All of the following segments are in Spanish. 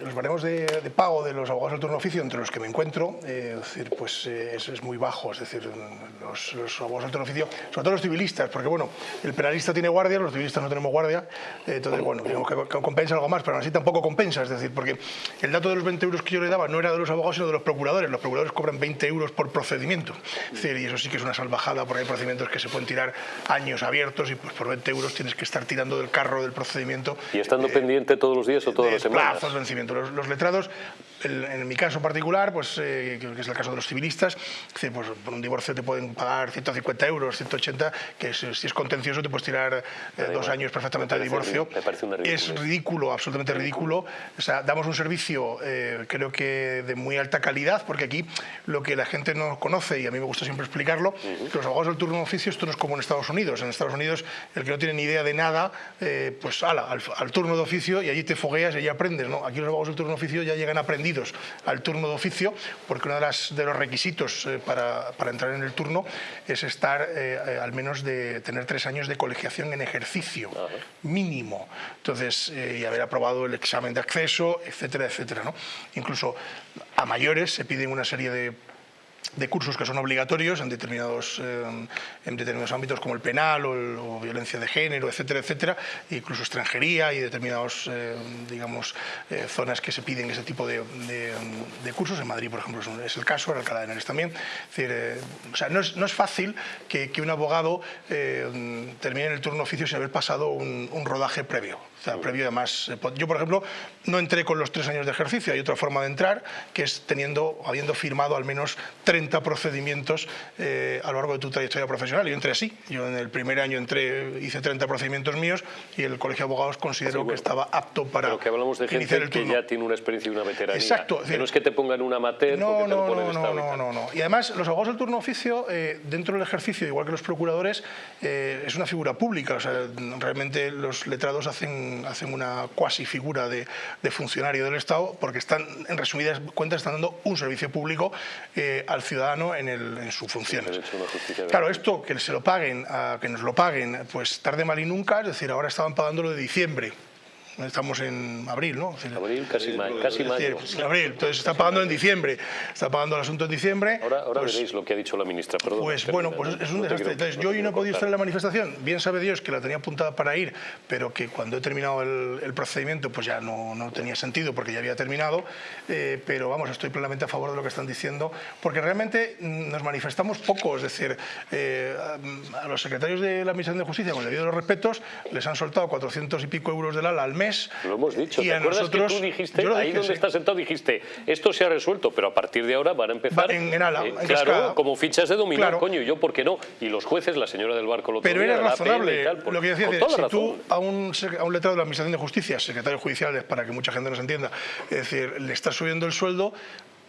Los baremos de, de, pago de los abogados del turno oficio entre los que me encuentro, eh, es, decir, pues, eh, es, es, muy bajo, es decir, los, los, abogados del turno oficio, sobre todo los civilistas, porque bueno, el penalista tiene guardia, los civilistas no tenemos guardia, eh, entonces bueno, digamos que, que, compensa algo más, pero aún así tampoco compensa, es decir, porque el dato de los 20 euros que yo le daba no era de los abogados, sino de los procuradores, los procuradores cobran 20 euros por procedimiento, es decir, y eso sí que es una salvajada, porque hay procedimientos que se pueden tirar años abiertos y pues por 20 euros tienes que estar tirando del carro del procedimiento. ¿Y estando pendiente todos los días o todas las semanas? Los letrados, el, en mi caso particular, pues, eh, que es el caso de los civilistas, pues, por un divorcio te pueden pagar 150 euros, 180, que es, si es contencioso te puedes tirar eh, dos años perfectamente de divorcio. Es ridículo, absolutamente ridículo. O sea, damos un servicio, eh, creo que de muy alta calidad, porque aquí lo que la gente no conoce, y a mí me gusta siempre explicarlo, uh -huh. que los abogados del turno de oficio esto no es como en Estados Unidos. En Estados Unidos, el que no tiene ni idea de nada, eh, pues ala, al, al, turno de oficio y allí te fogueas y allí aprendes. ¿no? Aquí los abogados del turno de oficio ya llegan aprendidos al turno de oficio, porque uno de, las, de los requisitos eh, para, para, entrar en el turno es estar eh, al menos de tener tres años de colegiación en ejercicio, mínimo. Entonces, y haber aprobado el examen de acceso, etcétera, etcétera. ¿no? Incluso a mayores se piden una serie de de cursos que son obligatorios en determinados, eh, en determinados ámbitos como el penal o, el, o, violencia de género, etcétera, etcétera, incluso extranjería y determinados, eh, digamos, eh, zonas que se piden ese tipo de, de, cursos. En Madrid, por ejemplo, es el caso, en Alcalá de Henares también. Es decir, o sea, no es, no es fácil que, que un abogado termine el turno oficio sin haber pasado un rodaje previo. O sea, previo además, yo por ejemplo no entré con los tres años de ejercicio, hay otra forma de entrar que es teniendo, habiendo firmado al menos 30 procedimientos eh, a lo largo de tu trayectoria profesional. Yo entré así, yo en el primer año entré, hice 30 procedimientos míos y el Colegio de Abogados consideró bueno, que estaba apto para Pero que hablamos de gente que ya tiene una experiencia y una veteranía. Exacto. Que no es que te pongan una amateur no, no, ponen no, no, no, no. Y además los abogados del turno oficio, eh, dentro del ejercicio, igual que los procuradores, eh, es una figura pública. O sea, realmente los letrados hacen, hacen una cuasi figura de, de, funcionario del Estado porque están, en resumidas cuentas, están dando un servicio público eh, al ciudadano en, el, en sus funciones. Claro, esto que se lo paguen, a, que nos lo paguen, pues tarde mal y nunca, es decir, ahora estaban pagándolo de diciembre estamos en abril, ¿no? Abril, casi, casi mayo. En abril, entonces está pagando en diciembre, está pagando el asunto en diciembre. Ahora, ahora pues, veréis lo que ha dicho la ministra, perdón. Pues bueno, pues es un no desastre. Entonces yo hoy no he podido estar en la manifestación, bien sabe Dios que la tenía apuntada para ir, pero que cuando he terminado el, el procedimiento pues ya no, no, tenía sentido porque ya había terminado, eh, pero vamos, estoy plenamente a favor de lo que están diciendo, porque realmente nos manifestamos poco, es decir, eh, a los secretarios de la Administración de Justicia, con el debido de los respetos, les han soltado 400 y pico euros del ala al mes lo hemos dicho. Y ¿Te acuerdas nosotros, que tú dijiste, ahí donde sí. estás sentado, dijiste, esto se ha resuelto, pero a partir de ahora van a empezar... En- en ala, en claro, cascada. como fichas de dominó, Claro. coño, y yo, ¿por qué no? Y los jueces, la señora del barco lo Pero era razonable. por- lo que decía, si razón. tú a un, a un letrado de la Administración de Justicia, secretario judiciales, para que mucha gente nos entienda, es decir, le estás subiendo el sueldo,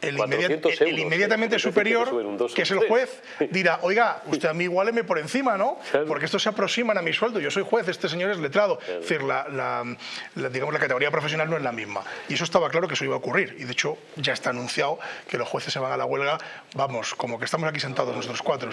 el, 400 inmediat- el euros, inmediatamente superior, que es el juez, dirá, oiga, usted a mí igualeme por encima, ¿no? Claro. Porque estos se aproximan a mi sueldo, yo soy juez, este señor es letrado. Es decir, la, la- la- digamos, la categoría profesional no es la misma. Y eso estaba claro que eso iba a ocurrir. Y de hecho ya está anunciado que los jueces se van a la huelga, vamos, como que estamos aquí sentados nosotros cuatro.